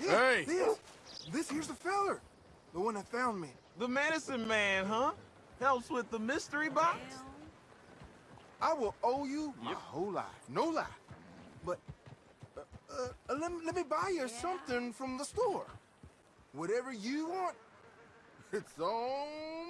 hey! This, this here's the feller. The one that found me. The medicine man, huh? Helps with the mystery box? I will owe you my yep. whole life. No lie. But uh, uh, let, let me buy you yeah. something from the store. Whatever you want, it's on